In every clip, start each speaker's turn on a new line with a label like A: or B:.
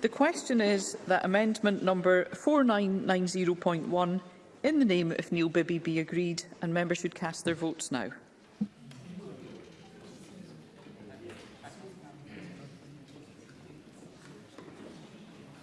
A: The question is that amendment number 4990.1 in the name of Neil Bibby be agreed and members should cast their votes now.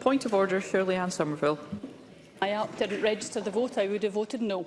A: Point of order, Shirley Ann Somerville.
B: I up didn't register the vote. I would have voted no.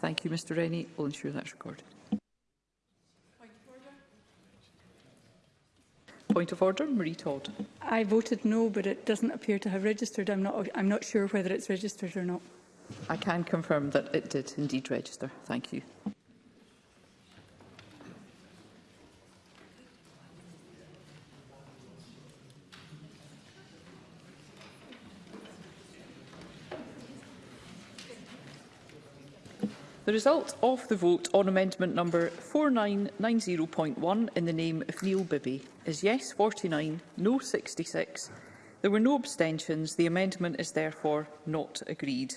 A: Thank you, Mr Rennie. We'll ensure that's recorded. Point of order, Marie Todd.
C: I voted no, but it doesn't appear to have registered. I'm not, I'm not sure whether it's registered or not.
A: I can confirm that it did indeed register. Thank you. The result of the vote on amendment number 4990.1 in the name of Neil Bibby is yes 49, no 66. There were no abstentions. The amendment is therefore not agreed.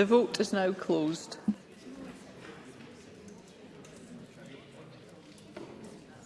A: The vote is now closed.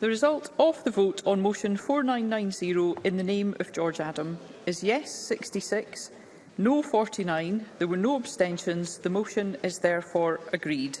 A: The result of the vote on motion 4990 in the name of George Adam is yes 66, No 49. There were no abstentions. The motion is therefore agreed.